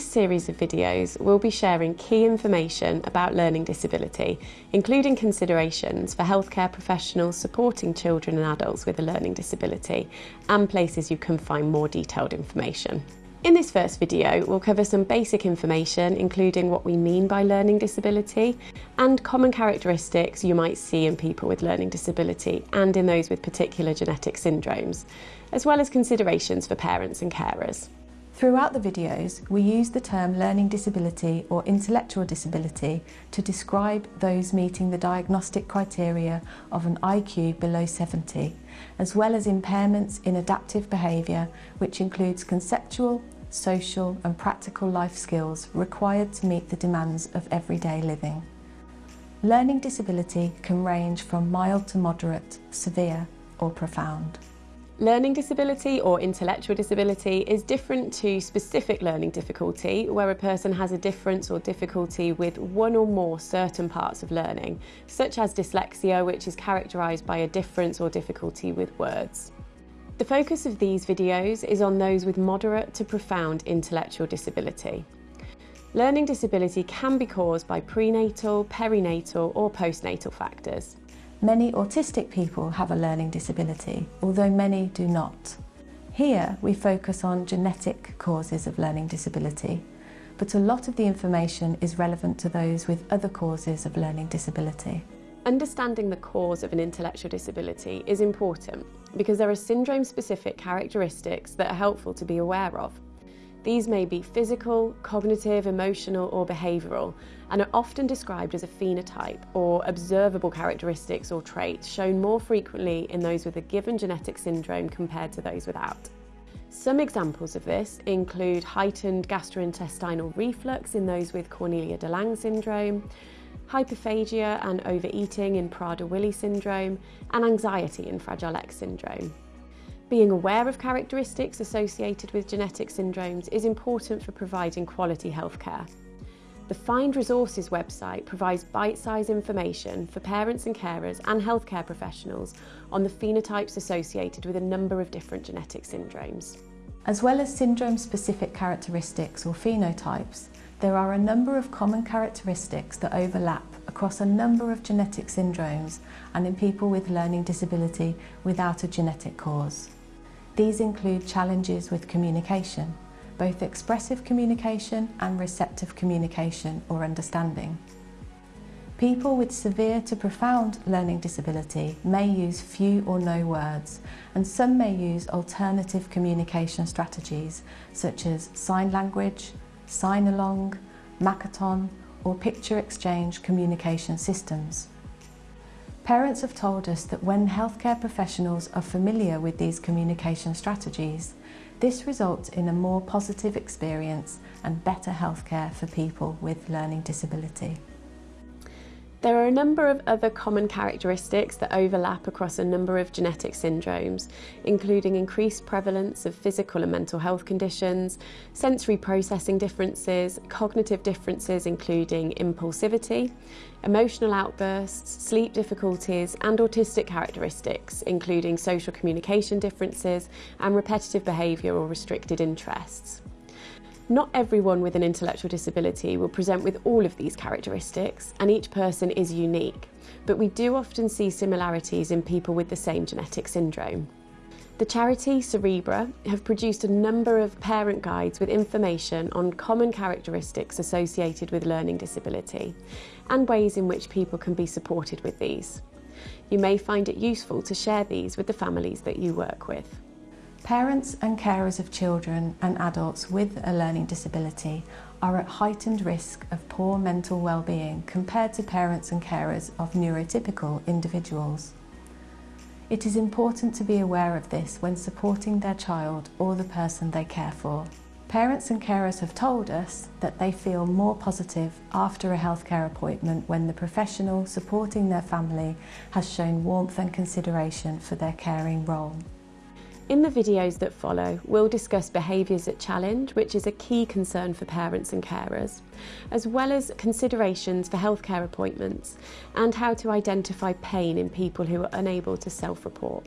this series of videos, we'll be sharing key information about learning disability, including considerations for healthcare professionals supporting children and adults with a learning disability, and places you can find more detailed information. In this first video, we'll cover some basic information, including what we mean by learning disability and common characteristics you might see in people with learning disability and in those with particular genetic syndromes, as well as considerations for parents and carers. Throughout the videos, we use the term learning disability or intellectual disability to describe those meeting the diagnostic criteria of an IQ below 70, as well as impairments in adaptive behaviour, which includes conceptual, social and practical life skills required to meet the demands of everyday living. Learning disability can range from mild to moderate, severe or profound. Learning disability or intellectual disability is different to specific learning difficulty, where a person has a difference or difficulty with one or more certain parts of learning, such as dyslexia, which is characterised by a difference or difficulty with words. The focus of these videos is on those with moderate to profound intellectual disability. Learning disability can be caused by prenatal, perinatal or postnatal factors. Many autistic people have a learning disability, although many do not. Here we focus on genetic causes of learning disability, but a lot of the information is relevant to those with other causes of learning disability. Understanding the cause of an intellectual disability is important because there are syndrome-specific characteristics that are helpful to be aware of. These may be physical, cognitive, emotional or behavioural and are often described as a phenotype or observable characteristics or traits shown more frequently in those with a given genetic syndrome compared to those without. Some examples of this include heightened gastrointestinal reflux in those with Cornelia de Lange syndrome, hyperphagia and overeating in Prader-Willi syndrome, and anxiety in Fragile X syndrome. Being aware of characteristics associated with genetic syndromes is important for providing quality healthcare. The Find Resources website provides bite-sized information for parents and carers and healthcare professionals on the phenotypes associated with a number of different genetic syndromes. As well as syndrome-specific characteristics or phenotypes, there are a number of common characteristics that overlap across a number of genetic syndromes and in people with learning disability without a genetic cause. These include challenges with communication, both expressive communication and receptive communication or understanding. People with severe to profound learning disability may use few or no words, and some may use alternative communication strategies such as sign language, sign-along, Makaton or picture exchange communication systems. Parents have told us that when healthcare professionals are familiar with these communication strategies, this results in a more positive experience and better healthcare for people with learning disability. There are a number of other common characteristics that overlap across a number of genetic syndromes, including increased prevalence of physical and mental health conditions, sensory processing differences, cognitive differences including impulsivity, emotional outbursts, sleep difficulties and autistic characteristics including social communication differences and repetitive behaviour or restricted interests. Not everyone with an intellectual disability will present with all of these characteristics, and each person is unique, but we do often see similarities in people with the same genetic syndrome. The charity Cerebra have produced a number of parent guides with information on common characteristics associated with learning disability and ways in which people can be supported with these. You may find it useful to share these with the families that you work with. Parents and carers of children and adults with a learning disability are at heightened risk of poor mental well-being compared to parents and carers of neurotypical individuals. It is important to be aware of this when supporting their child or the person they care for. Parents and carers have told us that they feel more positive after a healthcare appointment when the professional supporting their family has shown warmth and consideration for their caring role. In the videos that follow, we'll discuss behaviours that challenge, which is a key concern for parents and carers, as well as considerations for healthcare appointments and how to identify pain in people who are unable to self-report.